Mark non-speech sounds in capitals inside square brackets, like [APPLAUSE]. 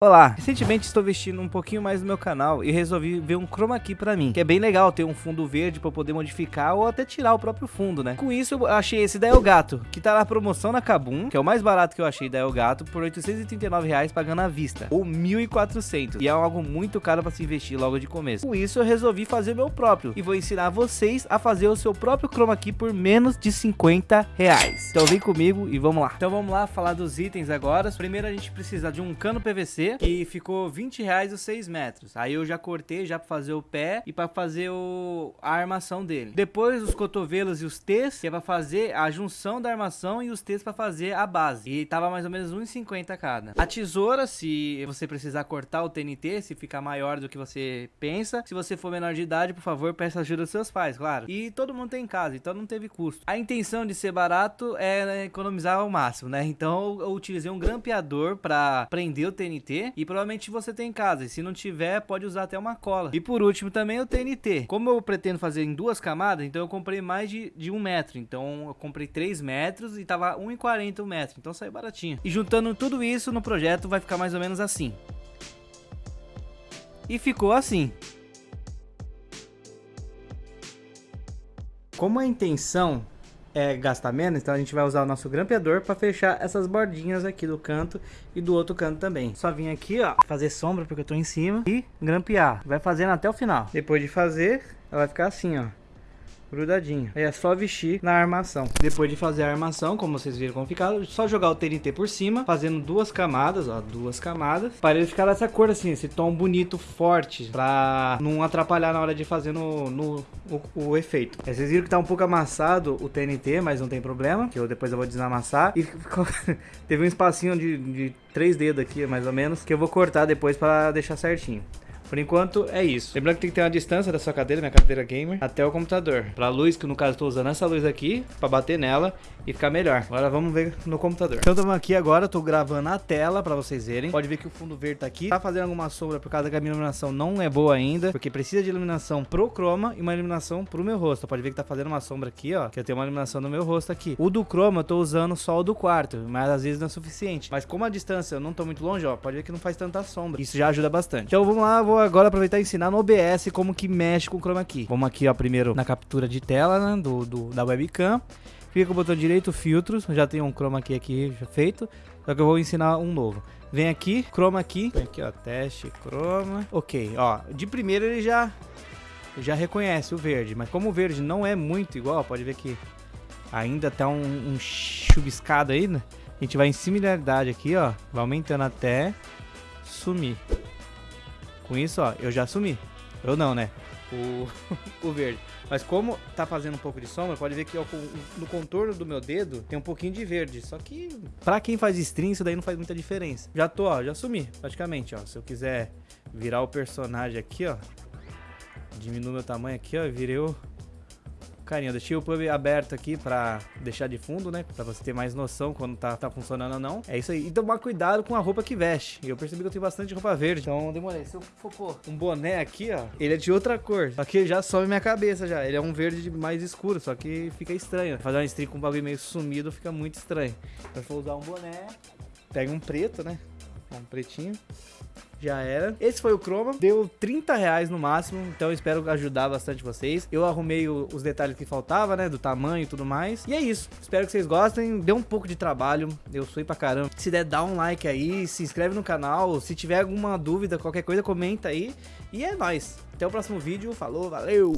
Olá, recentemente estou vestindo um pouquinho mais no meu canal e resolvi ver um chroma key pra mim, que é bem legal ter um fundo verde pra poder modificar ou até tirar o próprio fundo, né? Com isso eu achei esse da Elgato, que tá na promoção na Kabum, que é o mais barato que eu achei da Elgato, por 839 reais pagando à vista, ou 1.400, e é algo muito caro pra se investir logo de começo. Com isso eu resolvi fazer o meu próprio, e vou ensinar vocês a fazer o seu próprio chroma key por menos de 50 reais. Então vem comigo e vamos lá. Então vamos lá falar dos itens agora. Primeiro a gente precisa de um cano PVC, que ficou 20 reais os 6 metros. Aí eu já cortei já para fazer o pé e para fazer o, a armação dele. Depois os cotovelos e os T's, que é para fazer a junção da armação e os T's para fazer a base. E tava mais ou menos 1,50 cada. A tesoura, se você precisar cortar o TNT, se ficar maior do que você pensa. Se você for menor de idade, por favor, peça ajuda dos seus pais, claro. E todo mundo tem em casa, então não teve custo. A intenção de ser barato é economizar ao máximo, né? Então eu utilizei um grampeador para prender o TNT e provavelmente você tem em casa. E se não tiver, pode usar até uma cola. E por último também o TNT. Como eu pretendo fazer em duas camadas, então eu comprei mais de, de um metro. Então eu comprei 3 metros e tava 1,40 o metro. Então saiu baratinho. E juntando tudo isso no projeto vai ficar mais ou menos assim. E ficou assim. Como a intenção é, gastar menos, então a gente vai usar o nosso grampeador para fechar essas bordinhas aqui do canto e do outro canto também. Só vim aqui, ó, fazer sombra porque eu tô em cima e grampear. Vai fazendo até o final. Depois de fazer, ela vai ficar assim, ó grudadinho. Aí é só vestir na armação. Depois de fazer a armação, como vocês viram como ficar, só jogar o TNT por cima, fazendo duas camadas, ó, duas camadas, para ele ficar dessa cor assim, esse tom bonito, forte, pra não atrapalhar na hora de fazer no, no o, o, efeito. Aí vocês viram que tá um pouco amassado o TNT, mas não tem problema, que eu depois eu vou desamassar. E [LAUGHS] ficou... teve um espacinho de, de três dedos aqui, mais ou menos, que eu vou cortar depois para deixar certinho. Por enquanto, é isso. Lembrando que tem que ter uma distância da sua cadeira, minha cadeira gamer, até o computador. Pra luz, que no caso eu tô usando essa luz aqui, pra bater nela e ficar melhor. Agora vamos ver no computador. Então estamos aqui agora, tô gravando a tela pra vocês verem. Pode ver que o fundo verde tá aqui. Tá fazendo alguma sombra por causa que a minha iluminação não é boa ainda, porque precisa de iluminação pro chroma e uma iluminação pro meu rosto. Pode ver que tá fazendo uma sombra aqui, ó, que eu tenho uma iluminação no meu rosto aqui. O do chroma eu tô usando só o do quarto, mas às vezes não é suficiente. Mas como a distância eu não tô muito longe, ó, pode ver que não faz tanta sombra. Isso já ajuda bastante. Então vamos lá, vou agora aproveitar e ensinar no OBS como que mexe com o chroma key. Vamos aqui, ó, primeiro na captura de tela, né, do, do, da webcam. Fica com o botão direito, filtros, já tem um chroma key aqui feito, só que eu vou ensinar um novo. Vem aqui, chroma key, vem aqui, ó, teste, chroma. Ok, ó, de primeiro ele já, já reconhece o verde, mas como o verde não é muito igual, pode ver que ainda tá um, um chubiscado aí, né? A gente vai em similaridade aqui, ó, vai aumentando até sumir. Com isso, ó, eu já assumi. Eu não, né? O, [LAUGHS] o verde. Mas como tá fazendo um pouco de sombra, pode ver que ó, no contorno do meu dedo tem um pouquinho de verde. Só que pra quem faz stream, isso daí não faz muita diferença. Já tô, ó, já assumi praticamente, ó. Se eu quiser virar o personagem aqui, ó. Diminuo meu tamanho aqui, ó. Virei o, Carinho, eu deixei o pub aberto aqui pra deixar de fundo, né? Pra você ter mais noção quando tá, tá funcionando ou não. É isso aí. E tomar cuidado com a roupa que veste. Eu percebi que eu tenho bastante roupa verde. Então demorei. Se eu pôr um boné aqui, ó, ele é de outra cor. Só que já sobe minha cabeça já. Ele é um verde mais escuro, só que fica estranho. Fazer uma stream com um bagulho meio sumido fica muito estranho. Então se for usar um boné, pega um preto, né? Um pretinho. Já era. Esse foi o Chroma. Deu 30 reais no máximo. Então espero ajudar bastante vocês. Eu arrumei o, os detalhes que faltava, né? Do tamanho e tudo mais. E é isso. Espero que vocês gostem. Deu um pouco de trabalho. Eu sou pra caramba. Se der, dá um like aí. Se inscreve no canal. Se tiver alguma dúvida, qualquer coisa, comenta aí. E é nóis. Até o próximo vídeo. Falou, valeu!